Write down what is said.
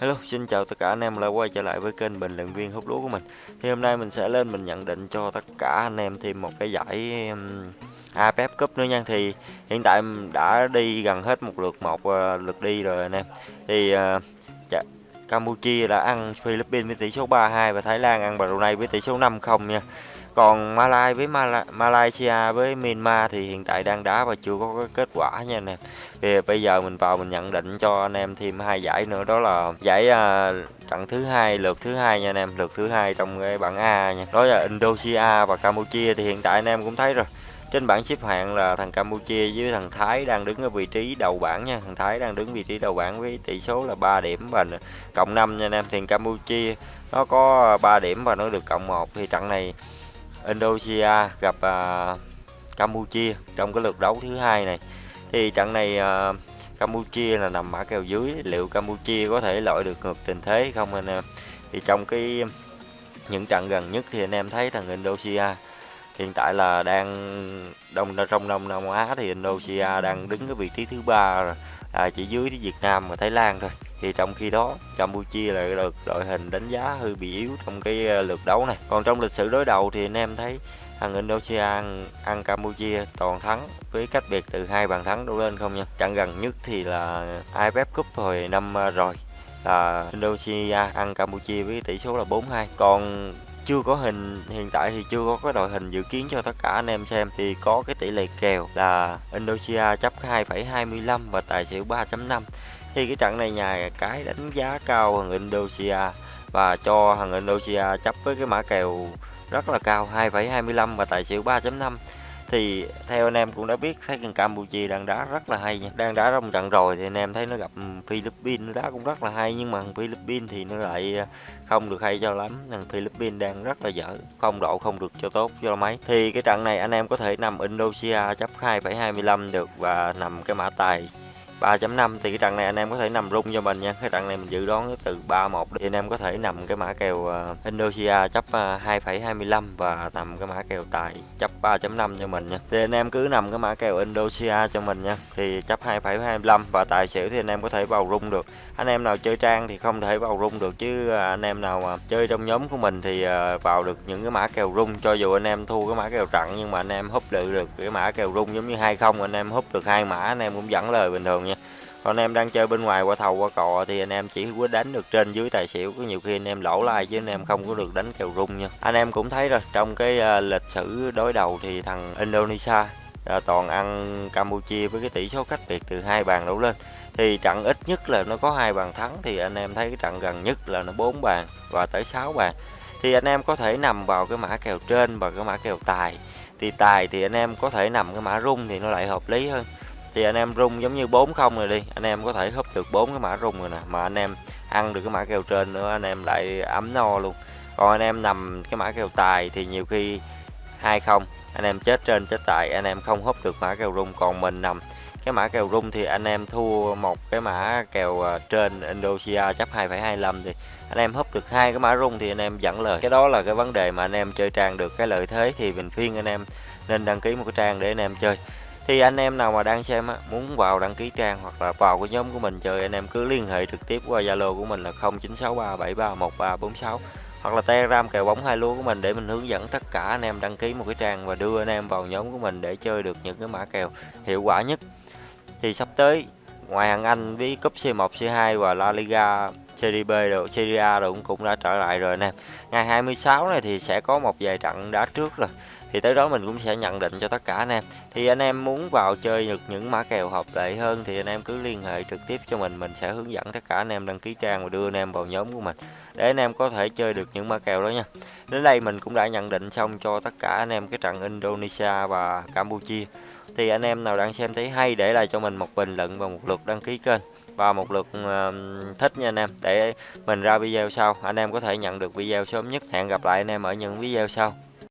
Hello, xin chào tất cả anh em đã quay trở lại với kênh bình luận viên hút lúa của mình. Thì hôm nay mình sẽ lên mình nhận định cho tất cả anh em thêm một cái giải um, Cup nữa nha. Thì hiện tại đã đi gần hết một lượt một uh, lượt đi rồi anh em. Thì uh, Campuchia đã ăn Philippines với tỷ số 3-2 và Thái Lan ăn Brunei với tỷ số 5-0 nha. Còn Malai với Malaysia với Myanmar thì hiện tại đang đá và chưa có cái kết quả nha anh em. Thì bây giờ mình vào mình nhận định cho anh em thêm hai giải nữa đó là giải uh, trận thứ hai lượt thứ hai nha anh em, lượt thứ hai trong cái bảng A nha. Đó là Indonesia và Campuchia thì hiện tại anh em cũng thấy rồi. Trên bảng xếp hạng là thằng Campuchia với thằng Thái đang đứng ở vị trí đầu bảng nha. Thằng Thái đang đứng vị trí đầu bảng với tỷ số là 3 điểm và cộng 5 nha anh em. Thì Campuchia nó có 3 điểm và nó được cộng 1 thì trận này Indonesia gặp uh, Campuchia trong cái lượt đấu thứ hai này thì trận này uh, Campuchia là nằm mã kèo dưới. Liệu Campuchia có thể loại được ngược tình thế không anh em? Thì trong cái những trận gần nhất thì anh em thấy thằng Indonesia hiện tại là đang đông trong đông Nam Á thì Indonesia đang đứng cái vị trí thứ ba à, chỉ dưới Việt Nam và Thái Lan thôi. Thì trong khi đó Campuchia lại được đội hình đánh giá hơi bị yếu trong cái ờ, lượt đấu này. Còn trong lịch sử đối đầu thì anh em thấy thằng Indonesia ăn, ăn Campuchia toàn thắng với cách biệt từ hai bàn thắng đổ lên không nha? Trận gần nhất thì là AFF Cup hồi năm à, rồi là Indonesia ăn Campuchia với tỷ số là 4-2 còn chưa có hình hiện tại thì chưa có cái đội hình dự kiến cho tất cả anh em xem thì có cái tỷ lệ kèo là Indonesia chấp 2,25 và tài xỉu 3.5 thì cái trận này nhà cái đánh giá cao hơn Indonesia và cho thằng Indonesia chấp với cái mã kèo rất là cao 2,25 và tài xỉu 3.5 thì theo anh em cũng đã biết thấy thằng Campuchia đang đá rất là hay nha. Đang đá trong trận rồi thì anh em thấy nó gặp Philippines nó đá cũng rất là hay nhưng mà thằng Philippines thì nó lại ờ, không được hay cho lắm. Thằng Philippines đang rất là dở không độ không được cho tốt cho mấy. Thì cái trận này anh em có thể nằm Indonesia chấp 2,25 được và nằm cái mã tài 3.5 thì cái trận này anh em có thể nằm rung cho mình nha. Cái trận này mình dự đoán từ 3.1 thì anh em có thể nằm cái mã kèo ờ, Indonesia chấp ờ, 2,25 và nằm cái mã kèo tài chấp 3.5 cho mình nha. Thì anh em cứ nằm cái mã kèo Indonesia cho mình nha. Thì chấp 2,25 và tài xỉu thì anh em có thể vào rung được. Anh em nào chơi trang thì không thể vào rung được chứ ờ, anh em nào mà chơi trong nhóm của mình thì vào được những cái mã kèo rung. Cho dù anh em thua cái mã kèo trận nhưng mà anh em húp được được cái mã kèo rung giống như hai không anh em húp được hai mã anh em cũng dẫn lời bình thường nha. Còn anh em đang chơi bên ngoài qua thầu qua cò thì anh em chỉ có đánh được trên dưới tài xỉu có nhiều khi anh em lỗ lai chứ anh em không có được đánh kèo rung nha. Anh em cũng thấy rồi trong cái uh, lịch sử đối đầu thì thằng Indonesia uh, toàn ăn Campuchia với cái tỷ số cách biệt từ hai bàn đổ lên. Thì trận ít nhất là nó có hai bàn thắng thì anh em thấy cái trận gần nhất là nó bốn bàn và tới 6 bàn. Thì anh em có thể nằm vào cái mã kèo trên và cái mã kèo tài. Thì tài thì anh em có thể nằm cái mã rung thì nó lại hợp lý hơn thì anh em rung giống như 40 rồi đi anh em có thể húp được bốn cái mã rung rồi nè mà anh em ăn được cái mã kèo trên nữa anh em lại ấm no luôn còn anh em nằm cái mã kèo tài thì nhiều khi hai không anh em chết trên chết tài anh em không húp được mã kèo rung còn mình nằm cái mã kèo rung thì anh em thua một cái mã kèo trên Indonesia chấp 2,25 thì anh em húp được hai cái mã rung thì anh em dẫn lời cái đó là cái vấn đề mà anh em chơi trang được cái lợi thế thì mình khuyên anh em nên đăng ký một cái trang để anh em chơi thì anh em nào mà đang xem á, muốn vào đăng ký trang hoặc là vào cái nhóm của mình chơi anh em cứ liên hệ trực tiếp qua Zalo của mình là 0963731346 hoặc là Telegram kèo bóng hai lúa của mình để mình hướng dẫn tất cả anh em đăng ký một cái trang và đưa anh em vào nhóm của mình để chơi được những cái mã kèo hiệu quả nhất. Thì sắp tới ngoài hàng Anh với cúp C1, C2 và La Liga Serie B rồi Serie A rồi cũng cũng đã trở lại rồi nè ngày 26 này thì sẽ có một vài trận đá trước rồi thì tới đó mình cũng sẽ nhận định cho tất cả anh em. Thì anh em muốn vào chơi được những mã kèo hợp lệ hơn thì anh em cứ liên hệ trực tiếp cho mình. Mình sẽ hướng dẫn tất cả anh em đăng ký trang và đưa anh em vào nhóm của mình để anh em có thể chơi được những mã kèo đó nha. Đến đây mình cũng đã nhận định xong cho tất cả anh em cái trận Indonesia và Campuchia. Thì anh em nào đang xem thấy hay để lại cho mình một bình luận và một lượt đăng ký kênh. Và một lượt thích nha anh em. Để mình ra video sau, anh em có thể nhận được video sớm nhất. Hẹn gặp lại anh em ở những video sau.